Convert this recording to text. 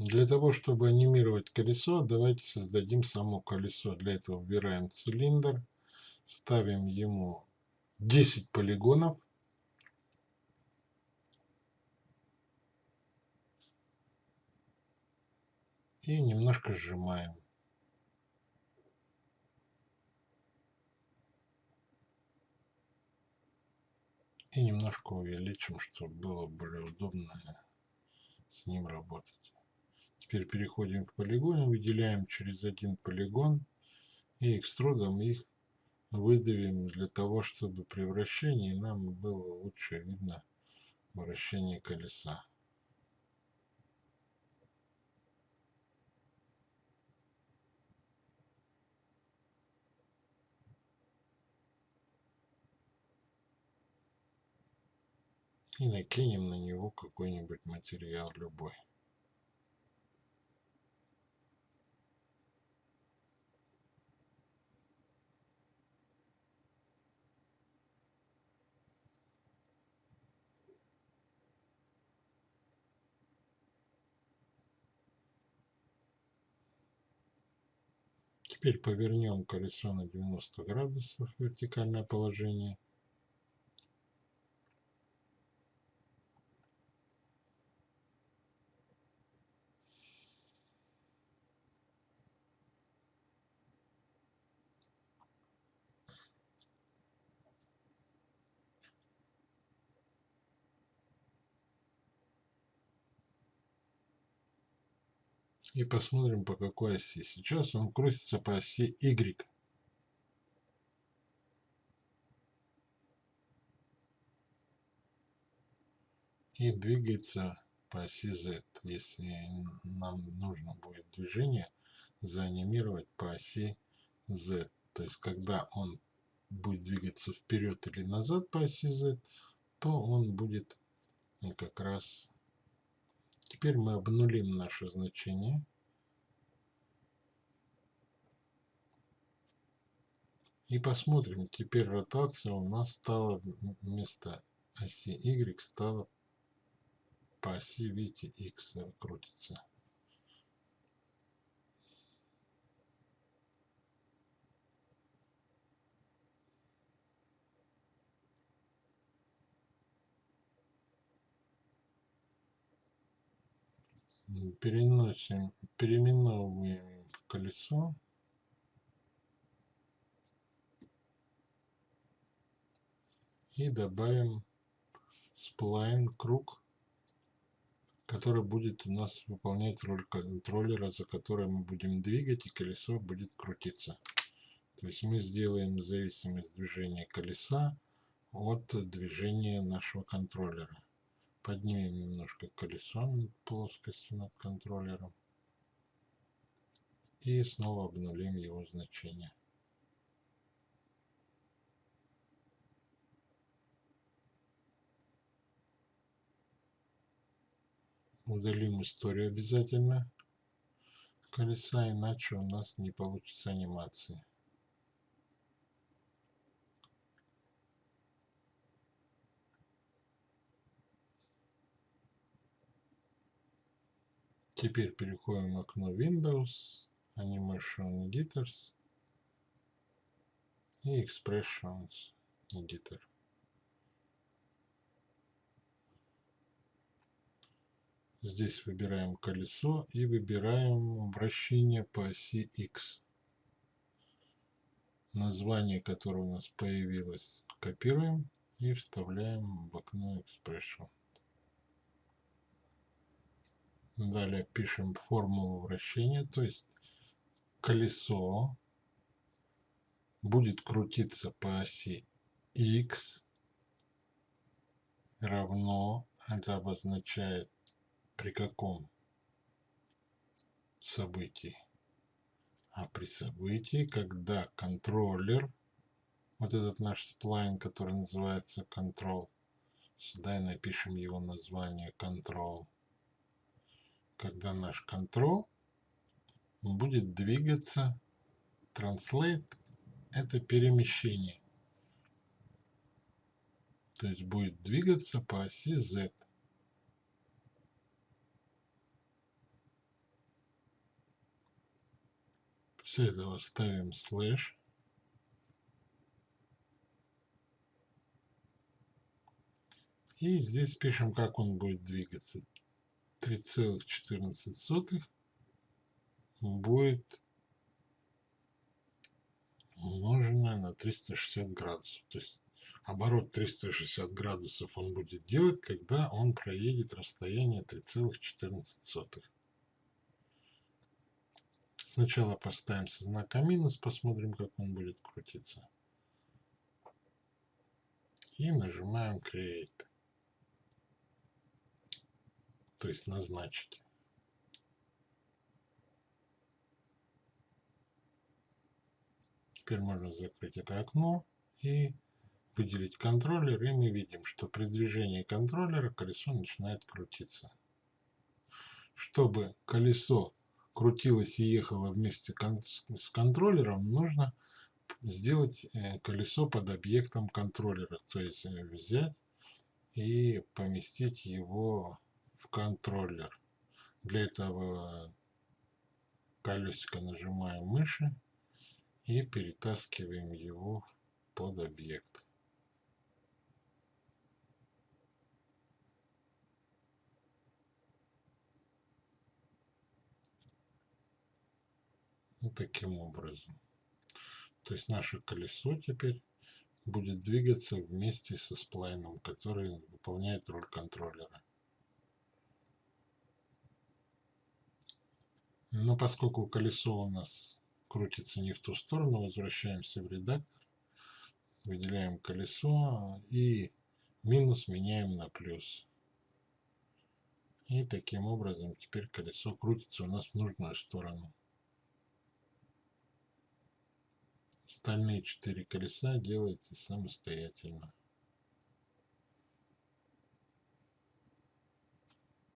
Для того, чтобы анимировать колесо, давайте создадим само колесо. Для этого выбираем цилиндр, ставим ему 10 полигонов. И немножко сжимаем. И немножко увеличим, чтобы было более удобно с ним работать. Теперь переходим к полигону, выделяем через один полигон и экструдом их выдавим для того, чтобы при вращении нам было лучше видно вращение колеса. И накинем на него какой-нибудь материал любой. Теперь повернем колесо на 90 градусов вертикальное положение. И посмотрим по какой оси. Сейчас он крутится по оси Y. И двигается по оси Z, если нам нужно будет движение заанимировать по оси Z. То есть, когда он будет двигаться вперед или назад по оси Z, то он будет как раз Теперь мы обнулим наше значение. И посмотрим, теперь ротация у нас стала вместо оси Y стала по оси, видите, X крутится. Переносим, переименовываем в колесо. И добавим сплайн круг, который будет у нас выполнять роль контроллера, за который мы будем двигать, и колесо будет крутиться. То есть мы сделаем зависимость движения колеса от движения нашего контроллера. Поднимем немножко колесо над плоскостью над контроллером. И снова обнулим его значение. Удалим историю обязательно колеса, иначе у нас не получится анимации. Теперь переходим в окно Windows, Animation Editors и Expressions Editor. Здесь выбираем колесо и выбираем вращение по оси X. Название, которое у нас появилось, копируем и вставляем в окно Expression. Далее пишем формулу вращения, то есть колесо будет крутиться по оси x равно, это обозначает при каком событии. А при событии, когда контроллер, вот этот наш сплайн, который называется control, сюда и напишем его название control, когда наш control будет двигаться. Translate – это перемещение. То есть будет двигаться по оси Z. После этого ставим слэш. И здесь пишем, как он будет двигаться. 3,14 будет умноженное на 360 градусов. То есть оборот 360 градусов он будет делать, когда он проедет расстояние 3,14. Сначала поставим со знака минус, посмотрим, как он будет крутиться. И нажимаем Create. То есть назначить. Теперь можно закрыть это окно и выделить контроллер, и мы видим, что при движении контроллера колесо начинает крутиться. Чтобы колесо крутилось и ехало вместе с контроллером, нужно сделать э, колесо под объектом контроллера, то есть э, взять и поместить его в контроллер. Для этого колесико нажимаем мыши и перетаскиваем его под объект. Вот таким образом. То есть наше колесо теперь будет двигаться вместе со сплайном, который выполняет роль контроллера. Но поскольку колесо у нас крутится не в ту сторону, возвращаемся в редактор, выделяем колесо и минус меняем на плюс. И таким образом теперь колесо крутится у нас в нужную сторону. Остальные четыре колеса делайте самостоятельно.